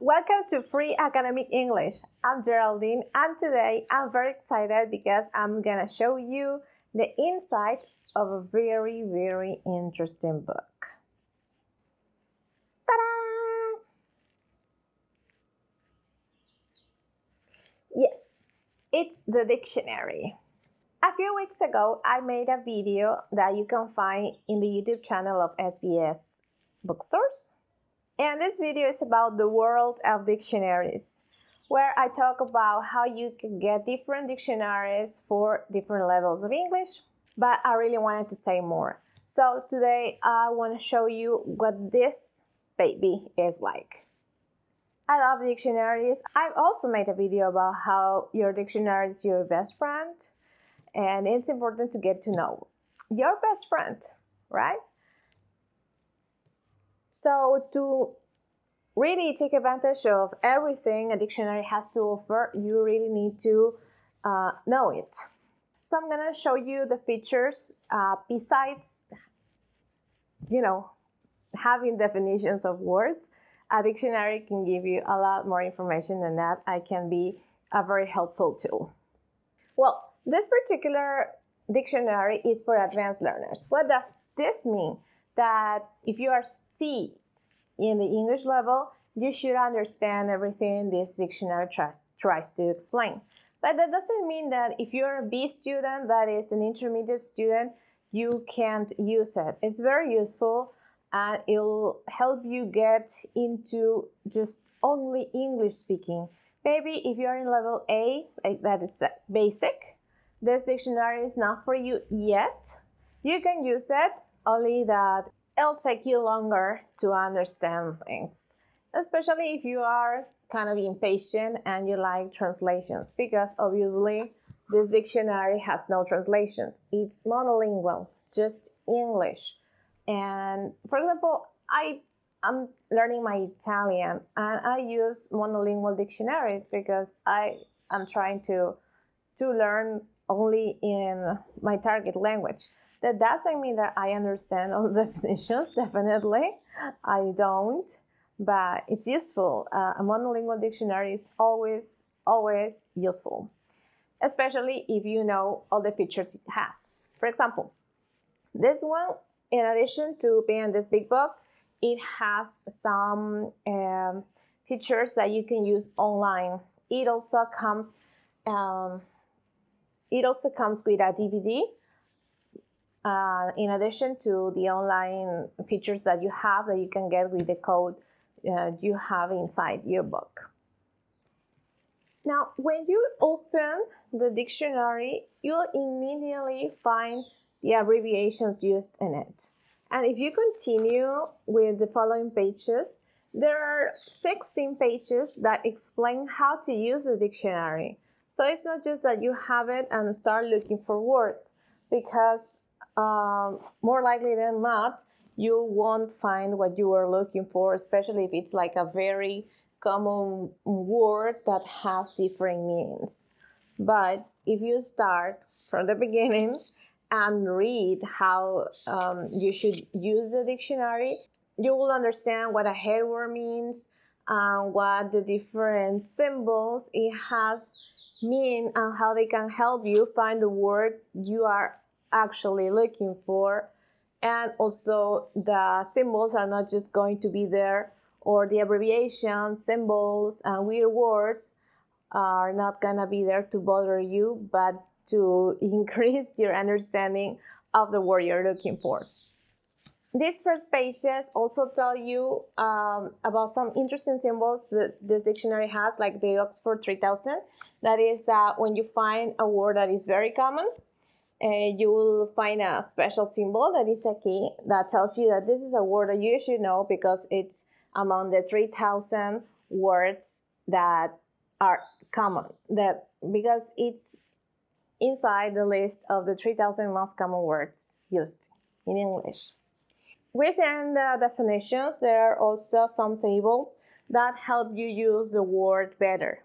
welcome to Free Academic English. I'm Geraldine and today I'm very excited because I'm gonna show you the insights of a very, very interesting book. Ta-da! Yes, it's the dictionary. A few weeks ago, I made a video that you can find in the YouTube channel of SBS Bookstores. And this video is about the world of dictionaries, where I talk about how you can get different dictionaries for different levels of English, but I really wanted to say more. So today I want to show you what this baby is like. I love dictionaries. I've also made a video about how your dictionary is your best friend, and it's important to get to know your best friend, right? So to really take advantage of everything a dictionary has to offer, you really need to uh, know it. So I'm gonna show you the features uh, besides, you know, having definitions of words. A dictionary can give you a lot more information than that. I can be a very helpful tool. Well, this particular dictionary is for advanced learners. What does this mean? That if you are C in the English level, you should understand everything this dictionary tries, tries to explain. But that doesn't mean that if you're a B student, that is an intermediate student, you can't use it. It's very useful and it'll help you get into just only English speaking. Maybe if you're in level A, like that is basic, this dictionary is not for you yet. You can use it only that it'll take you longer to understand things, especially if you are kind of impatient and you like translations, because obviously this dictionary has no translations. It's monolingual, just English. And for example, I I'm learning my Italian and I use monolingual dictionaries because I am trying to to learn only in my target language. That doesn't mean that I understand all the definitions, definitely. I don't, but it's useful. Uh, a monolingual dictionary is always, always useful, especially if you know all the features it has. For example, this one, in addition to being this big book, it has some um, features that you can use online. It also comes, um, it also comes with a DVD uh, in addition to the online features that you have that you can get with the code uh, you have inside your book. Now, when you open the dictionary, you'll immediately find the abbreviations used in it. And if you continue with the following pages, there are 16 pages that explain how to use the dictionary. So it's not just that you have it and start looking for words, because um, more likely than not, you won't find what you are looking for, especially if it's like a very common word that has different meanings. But if you start from the beginning and read how um, you should use the dictionary, you will understand what a headword means and what the different symbols it has mean and how they can help you find the word you are actually looking for. And also the symbols are not just going to be there or the abbreviations, symbols, and weird words are not gonna be there to bother you, but to increase your understanding of the word you're looking for. These first pages also tell you um, about some interesting symbols that the dictionary has, like the Oxford 3000. That is that when you find a word that is very common, uh, you will find a special symbol that is a key that tells you that this is a word that you should know because it's among the 3000 words that are common that because it's inside the list of the 3000 most common words used in English. Within the definitions, there are also some tables that help you use the word better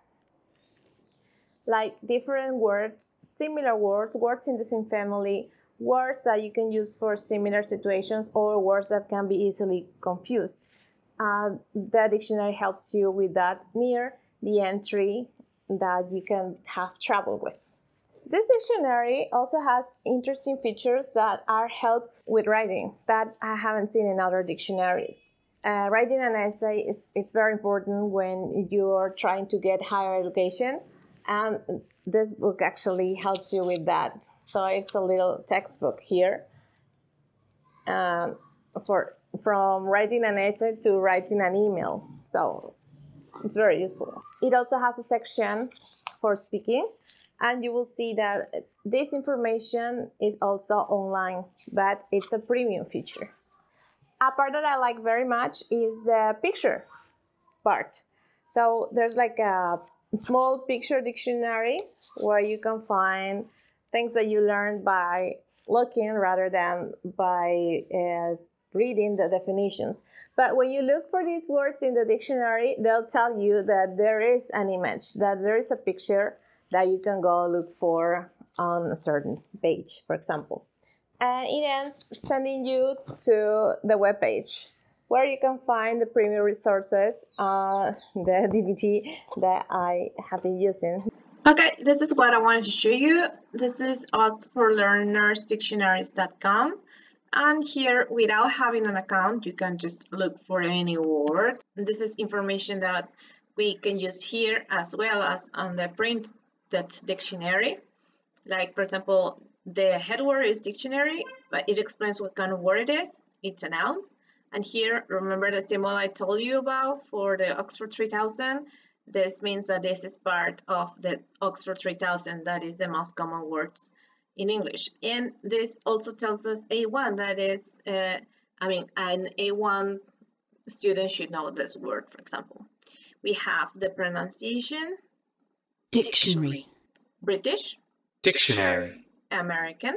like different words, similar words, words in the same family, words that you can use for similar situations, or words that can be easily confused. uh, the dictionary helps you with that near the entry that you can have trouble with. This dictionary also has interesting features that are help with writing that I haven't seen in other dictionaries. Uh, writing an essay is, is very important when you're trying to get higher education and this book actually helps you with that. So it's a little textbook here um, for from writing an essay to writing an email. So it's very useful. It also has a section for speaking and you will see that this information is also online, but it's a premium feature. A part that I like very much is the picture part. So there's like a small picture dictionary where you can find things that you learn by looking rather than by uh, reading the definitions. But when you look for these words in the dictionary, they'll tell you that there is an image, that there is a picture that you can go look for on a certain page, for example. And it ends sending you to the web page where you can find the premium resources, uh, the DVD that I have been using. Okay, this is what I wanted to show you. This is oxfordlearnersdictionaries.com and here without having an account you can just look for any word. This is information that we can use here as well as on the printed dictionary. Like for example, the head word is dictionary, but it explains what kind of word it is. It's a noun. And here, remember the symbol I told you about for the Oxford 3000? This means that this is part of the Oxford 3000, that is the most common words in English. And this also tells us A1, that is, uh, I mean, an A1 student should know this word, for example. We have the pronunciation. Dictionary. British. Dictionary. American.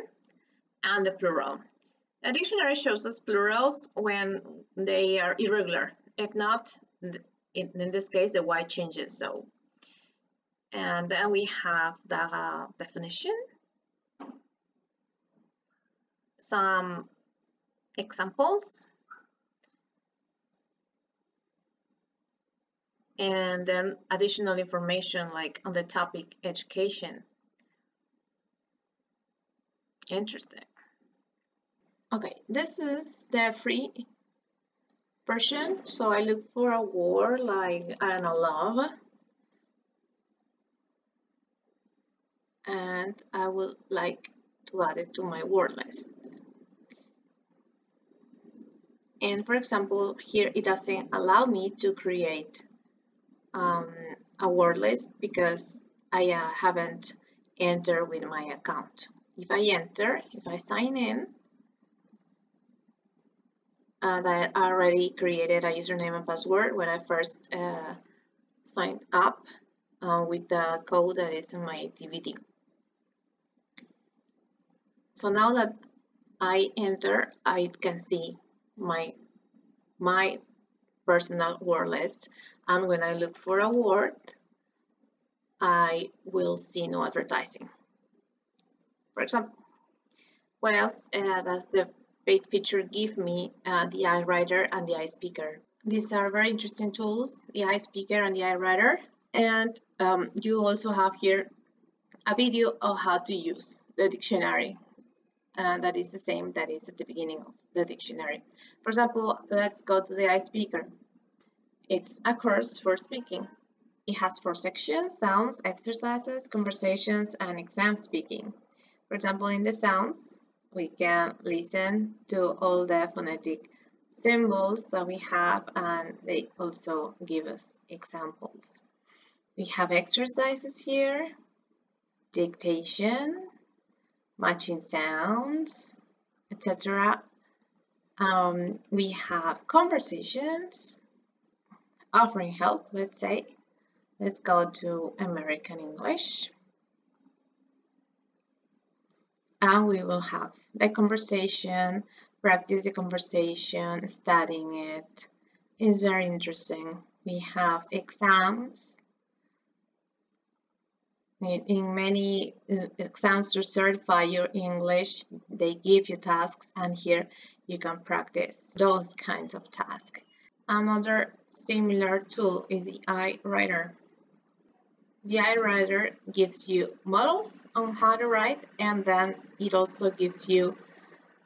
And the plural. A dictionary shows us plurals when they are irregular. If not, in, this case, the y changes. So, and then we have the uh, definition, some examples, and then additional information like on the topic education. Interesting. Okay, this is the free version. So I look for a word like, I don't know, love. And I would like to add it to my word list. And for example, here it doesn't allow me to create um, a word list because I uh, haven't entered with my account. If I enter, if I sign in, uh, that I already created a username and password when I first uh, signed up uh, with the code that is in my DVD. So now that I enter, I can see my my personal word list and when I look for a word, I will see no advertising. For example, what else uh, does the paid feature give me uh, the iWriter and the iSpeaker. These are very interesting tools, the iSpeaker and the iWriter. And um, you also have here a video of how to use the dictionary. And that is the same that is at the beginning of the dictionary. For example, let's go to the iSpeaker. It's a course for speaking. It has four sections, sounds, exercises, conversations, and exam speaking. For example, in the sounds, we can listen to all the phonetic symbols that we have and they also give us examples. We have exercises here, dictation, matching sounds, etc. Um, we have conversations, offering help, let's say. Let's go to American English. and we will have the conversation, practice the conversation, studying it. It's very interesting. We have exams. In many uh, exams to certify your English, they give you tasks and here you can practice those kinds of tasks. Another similar tool is the iWriter. The iWriter gives you models on how to write and then it also gives you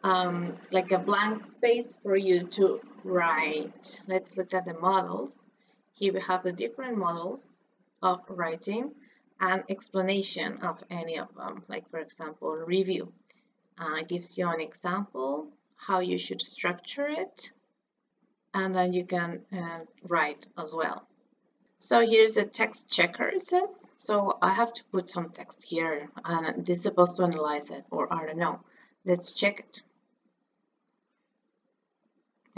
um, like a blank space for you to write. Let's look at the models. Here we have the different models of writing and explanation of any of them. Like for example, review uh, gives you an example how you should structure it and then you can uh, write as well. So here's a text checker it says. So I have to put some text here and this is supposed to analyze it or I don't know. Let's check it.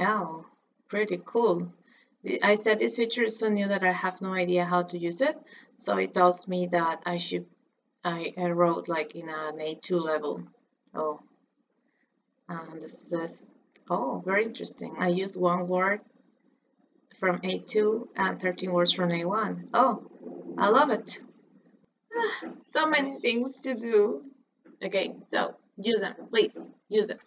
Oh, pretty cool. I said this feature is so new that I have no idea how to use it. So it tells me that I should, I, I wrote like in an A2 level. Oh, and this says, oh, very interesting. I used one word from A2 and 13 words from A1. Oh, I love it. Ah, so many things to do. Okay, so use them, please, use them.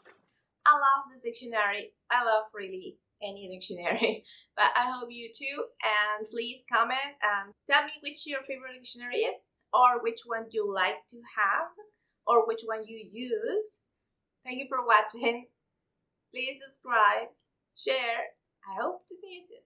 I love this dictionary. I love really any dictionary, but I hope you too. And please comment and tell me which your favorite dictionary is, or which one you like to have, or which one you use. Thank you for watching. Please subscribe, share. I hope to see you soon.